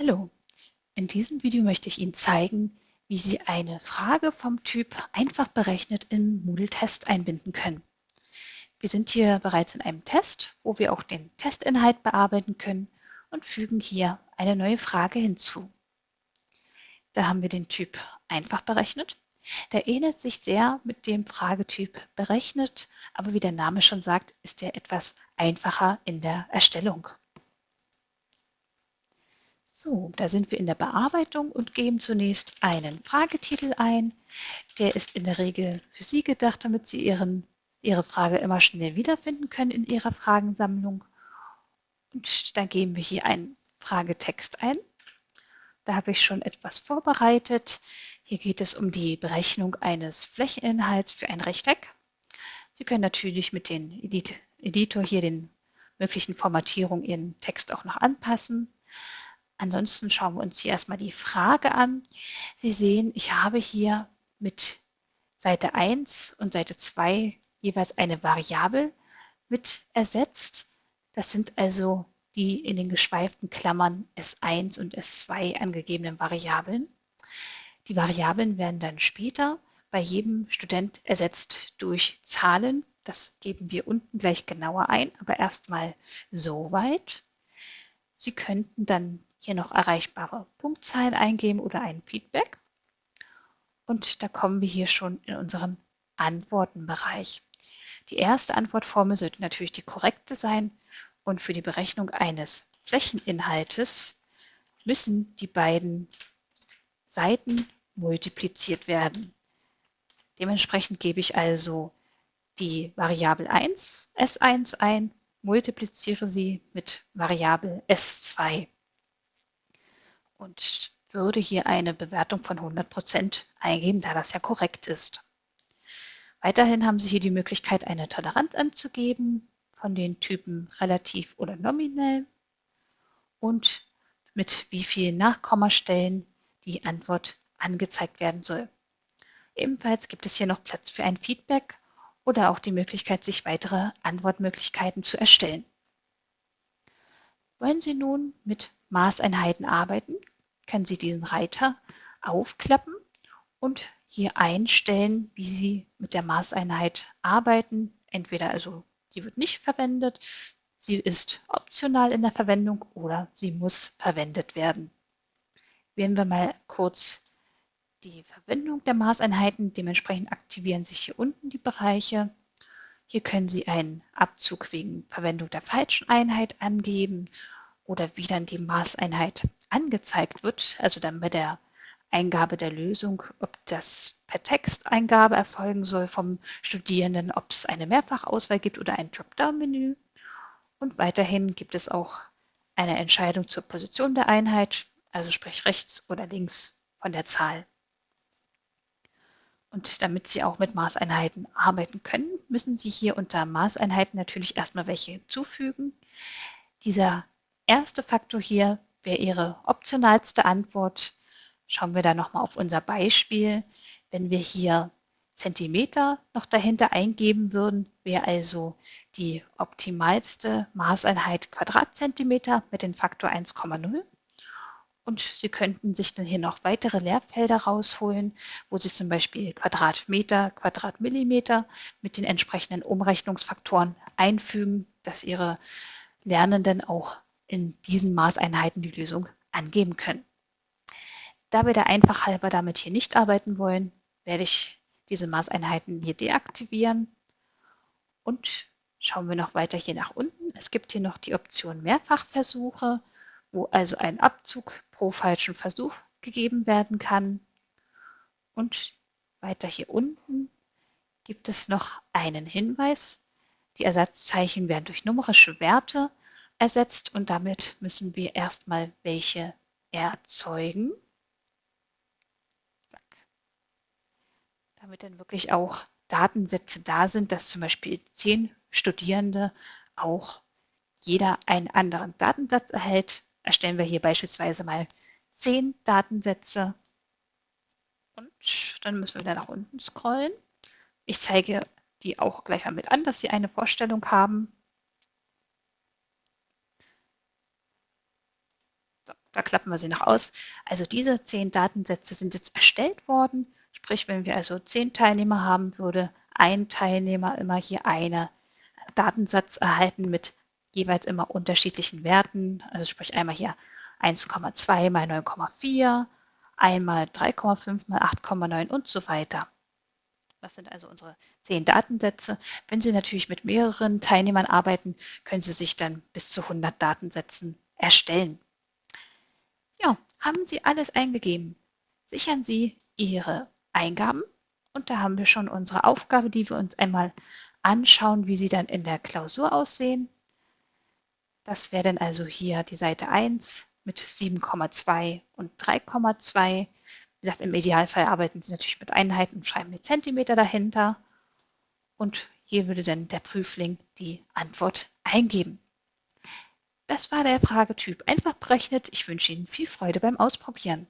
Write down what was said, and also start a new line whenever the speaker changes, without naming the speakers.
Hallo, in diesem Video möchte ich Ihnen zeigen, wie Sie eine Frage vom Typ einfach berechnet im Moodle-Test einbinden können. Wir sind hier bereits in einem Test, wo wir auch den Testinhalt bearbeiten können und fügen hier eine neue Frage hinzu. Da haben wir den Typ einfach berechnet. Der ähnelt sich sehr mit dem Fragetyp berechnet, aber wie der Name schon sagt, ist er etwas einfacher in der Erstellung. So, da sind wir in der Bearbeitung und geben zunächst einen Fragetitel ein. Der ist in der Regel für Sie gedacht, damit Sie Ihren, Ihre Frage immer schnell wiederfinden können in Ihrer Fragensammlung. Und dann geben wir hier einen Fragetext ein. Da habe ich schon etwas vorbereitet. Hier geht es um die Berechnung eines Flächeninhalts für ein Rechteck. Sie können natürlich mit dem Editor hier den möglichen Formatierungen Ihren Text auch noch anpassen. Ansonsten schauen wir uns hier erstmal die Frage an. Sie sehen, ich habe hier mit Seite 1 und Seite 2 jeweils eine Variable mit ersetzt. Das sind also die in den geschweiften Klammern S1 und S2 angegebenen Variablen. Die Variablen werden dann später bei jedem Student ersetzt durch Zahlen. Das geben wir unten gleich genauer ein, aber erstmal so weit. Sie könnten dann hier noch erreichbare Punktzahlen eingeben oder ein Feedback. Und da kommen wir hier schon in unseren Antwortenbereich. Die erste Antwortformel sollte natürlich die korrekte sein und für die Berechnung eines Flächeninhaltes müssen die beiden Seiten multipliziert werden. Dementsprechend gebe ich also die Variable 1 S1 ein, multipliziere sie mit Variable S2 und würde hier eine Bewertung von 100% eingeben, da das ja korrekt ist. Weiterhin haben Sie hier die Möglichkeit, eine Toleranz anzugeben von den Typen relativ oder nominell und mit wie vielen Nachkommastellen die Antwort angezeigt werden soll. Ebenfalls gibt es hier noch Platz für ein Feedback oder auch die Möglichkeit, sich weitere Antwortmöglichkeiten zu erstellen. Wollen Sie nun mit Maßeinheiten arbeiten, können Sie diesen Reiter aufklappen und hier einstellen, wie Sie mit der Maßeinheit arbeiten. Entweder also sie wird nicht verwendet, sie ist optional in der Verwendung oder sie muss verwendet werden. Wählen wir mal kurz die Verwendung der Maßeinheiten. Dementsprechend aktivieren sich hier unten die Bereiche. Hier können Sie einen Abzug wegen Verwendung der falschen Einheit angeben oder wie dann die Maßeinheit angezeigt wird, also dann bei der Eingabe der Lösung, ob das per Texteingabe erfolgen soll vom Studierenden, ob es eine Mehrfachauswahl gibt oder ein Dropdown-Menü. Und weiterhin gibt es auch eine Entscheidung zur Position der Einheit, also sprich rechts oder links von der Zahl. Und damit Sie auch mit Maßeinheiten arbeiten können, müssen Sie hier unter Maßeinheiten natürlich erstmal welche hinzufügen. Dieser erste Faktor hier wäre Ihre optionalste Antwort. Schauen wir da nochmal auf unser Beispiel. Wenn wir hier Zentimeter noch dahinter eingeben würden, wäre also die optimalste Maßeinheit Quadratzentimeter mit dem Faktor 1,0. Und Sie könnten sich dann hier noch weitere Leerfelder rausholen, wo Sie zum Beispiel Quadratmeter, Quadratmillimeter mit den entsprechenden Umrechnungsfaktoren einfügen, dass Ihre Lernenden auch in diesen Maßeinheiten die Lösung angeben können. Da wir der einfach halber damit hier nicht arbeiten wollen, werde ich diese Maßeinheiten hier deaktivieren und schauen wir noch weiter hier nach unten. Es gibt hier noch die Option Mehrfachversuche, wo also ein Abzug pro falschen Versuch gegeben werden kann. Und weiter hier unten gibt es noch einen Hinweis. Die Ersatzzeichen werden durch numerische Werte ersetzt und damit müssen wir erstmal welche erzeugen. Damit dann wirklich auch Datensätze da sind, dass zum Beispiel zehn Studierende auch jeder einen anderen Datensatz erhält. Erstellen wir hier beispielsweise mal zehn Datensätze und dann müssen wir da nach unten scrollen. Ich zeige die auch gleich mal mit an, dass Sie eine Vorstellung haben. Da klappen wir sie noch aus. Also diese zehn Datensätze sind jetzt erstellt worden. Sprich, wenn wir also zehn Teilnehmer haben, würde ein Teilnehmer immer hier einen Datensatz erhalten mit jeweils immer unterschiedlichen Werten. Also sprich einmal hier 1,2 mal 9,4, einmal 3,5 mal 8,9 und so weiter. Das sind also unsere zehn Datensätze. Wenn Sie natürlich mit mehreren Teilnehmern arbeiten, können Sie sich dann bis zu 100 Datensätzen erstellen. Ja, haben Sie alles eingegeben? Sichern Sie Ihre Eingaben und da haben wir schon unsere Aufgabe, die wir uns einmal anschauen, wie sie dann in der Klausur aussehen. Das wäre dann also hier die Seite 1 mit 7,2 und 3,2. Wie gesagt, im Idealfall arbeiten Sie natürlich mit Einheiten und schreiben mit Zentimeter dahinter. Und hier würde dann der Prüfling die Antwort eingeben. Das war der Fragetyp einfach berechnet. Ich wünsche Ihnen viel Freude beim Ausprobieren.